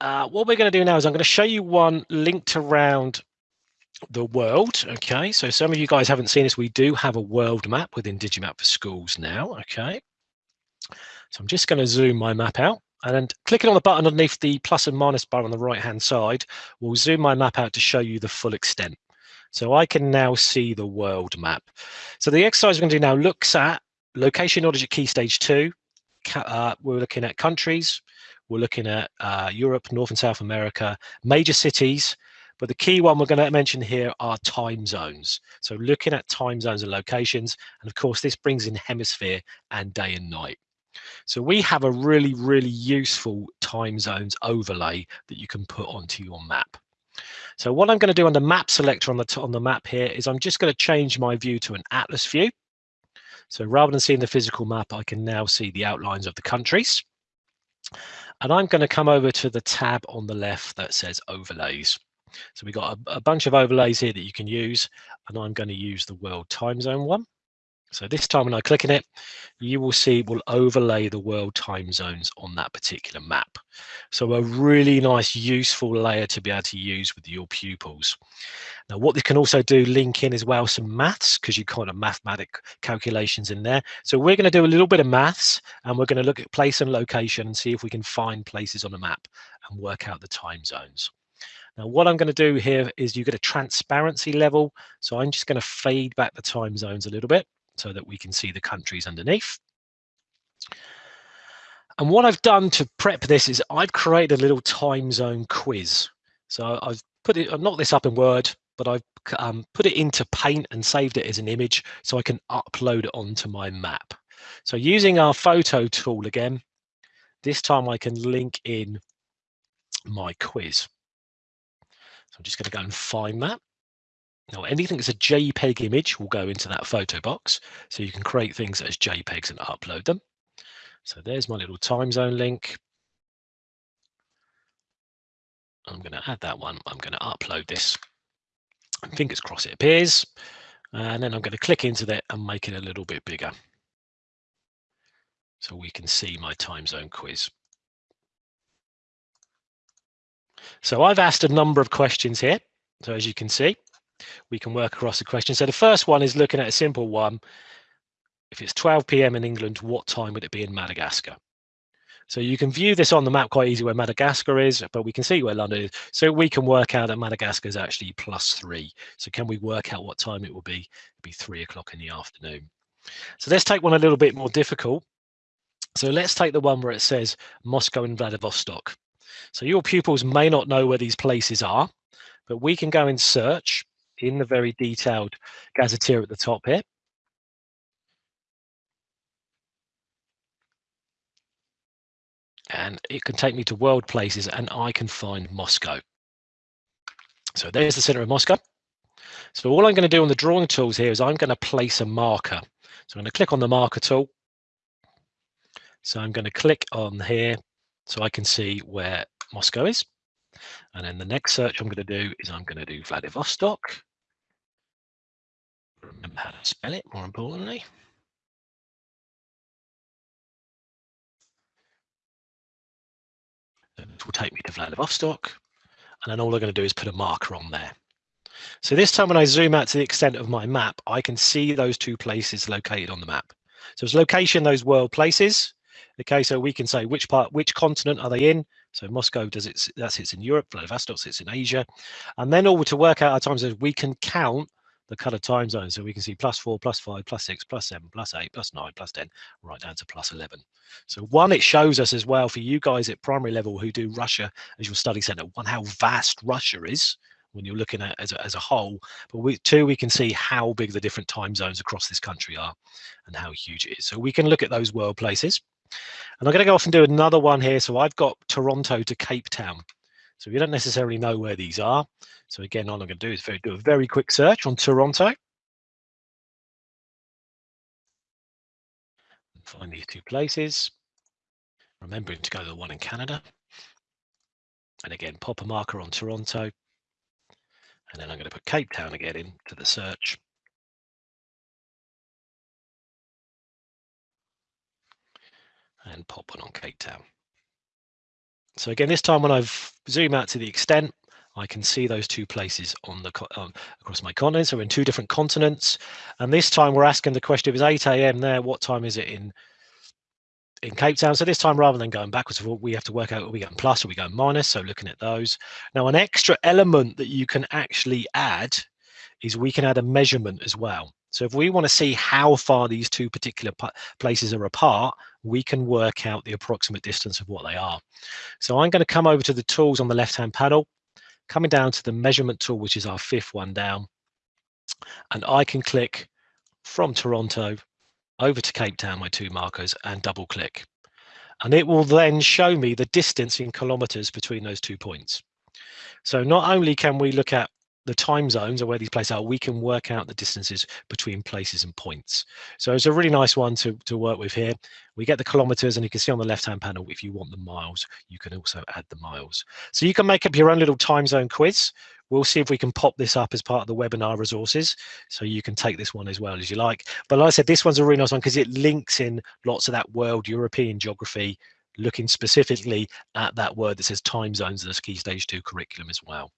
uh, what we're going to do now is I'm going to show you one linked around the world. Okay, so some of you guys haven't seen this. We do have a world map within Digimap for schools now. Okay, so I'm just going to zoom my map out and then clicking on the button underneath the plus and minus bar on the right hand side will zoom my map out to show you the full extent. So I can now see the world map. So the exercise we're going to do now looks at location knowledge at key stage two. Uh, we're looking at countries. We're looking at uh, Europe, North and South America, major cities, but the key one we're going to mention here are time zones. So looking at time zones and locations, and of course this brings in hemisphere and day and night. So we have a really, really useful time zones overlay that you can put onto your map. So what I'm going to do on the map selector on the on the map here is I'm just going to change my view to an atlas view. So rather than seeing the physical map, I can now see the outlines of the countries. And I'm going to come over to the tab on the left that says overlays. So we've got a, a bunch of overlays here that you can use, and I'm going to use the world time zone one. So this time when I click on it, you will see it will overlay the world time zones on that particular map. So a really nice useful layer to be able to use with your pupils. Now what this can also do link in as well some maths because you kind of mathematic calculations in there. So we're going to do a little bit of maths and we're going to look at place and location and see if we can find places on a map and work out the time zones. Now what I'm going to do here is you get a transparency level. So I'm just going to fade back the time zones a little bit so that we can see the countries underneath. And what I've done to prep this is I've created a little time zone quiz. So I've put it, I've knocked this up in Word, but I've um, put it into Paint and saved it as an image so I can upload it onto my map. So using our photo tool again, this time I can link in my quiz. So I'm just going to go and find that. Now, anything that's a JPEG image will go into that photo box. So you can create things as JPEGs and upload them. So there's my little time zone link. I'm going to add that one. I'm going to upload this. Fingers crossed it appears. And then I'm going to click into that and make it a little bit bigger. So we can see my time zone quiz. So I've asked a number of questions here. So as you can see, we can work across the question. So the first one is looking at a simple one. If it's 12 p.m. in England, what time would it be in Madagascar? So you can view this on the map quite easy where Madagascar is, but we can see where London is. So we can work out that Madagascar is actually plus three. So can we work out what time it will be? It'll be three o'clock in the afternoon. So let's take one a little bit more difficult. So let's take the one where it says Moscow and Vladivostok. So your pupils may not know where these places are, but we can go and search in the very detailed gazetteer at the top here. And it can take me to world places and I can find Moscow. So there's the center of Moscow. So all I'm going to do on the drawing tools here is I'm going to place a marker. So I'm going to click on the marker tool. So I'm going to click on here so I can see where Moscow is. And then the next search I'm going to do is I'm going to do Vladivostok. Remember how to spell it, more importantly. It will take me to Vladivostok. And then all I'm going to do is put a marker on there. So this time when I zoom out to the extent of my map, I can see those two places located on the map. So it's location, those world places. Okay, so we can say which part, which continent are they in? So Moscow does it, that sits in Europe, Vladivostok sits in Asia. And then all to work out our time zones, we can count the color time zones. So we can see plus four, plus five, plus six, plus seven, plus eight, plus nine, plus 10, right down to plus 11. So one, it shows us as well for you guys at primary level who do Russia as your study center, one, how vast Russia is when you're looking at as a, as a whole. But we, two, we can see how big the different time zones across this country are and how huge it is. So we can look at those world places. And I'm going to go off and do another one here. So I've got Toronto to Cape Town. So we don't necessarily know where these are. So again, all I'm going to do is do a very quick search on Toronto. Find these two places. Remembering to go to the one in Canada. And again, pop a marker on Toronto. And then I'm going to put Cape Town again into the search. and pop one on Cape Town. So again, this time when I've zoomed out to the extent, I can see those two places on the um, across my continent. So in two different continents. And this time we're asking the question, if it's 8 a.m. there, what time is it in in Cape Town. So this time, rather than going backwards, we have to work out are we going plus or we going minus. So looking at those. Now, an extra element that you can actually add is we can add a measurement as well. So if we want to see how far these two particular places are apart, we can work out the approximate distance of what they are. So I'm going to come over to the tools on the left-hand panel, coming down to the measurement tool, which is our fifth one down. And I can click from Toronto over to Cape Town, my two markers, and double click. And it will then show me the distance in kilometers between those two points. So not only can we look at the time zones or where these places are, we can work out the distances between places and points. So it's a really nice one to, to work with here. We get the kilometers and you can see on the left-hand panel, if you want the miles, you can also add the miles. So you can make up your own little time zone quiz. We'll see if we can pop this up as part of the webinar resources. So you can take this one as well as you like. But like I said, this one's a really nice one because it links in lots of that world European geography, looking specifically at that word that says time zones in the Key Stage 2 curriculum as well.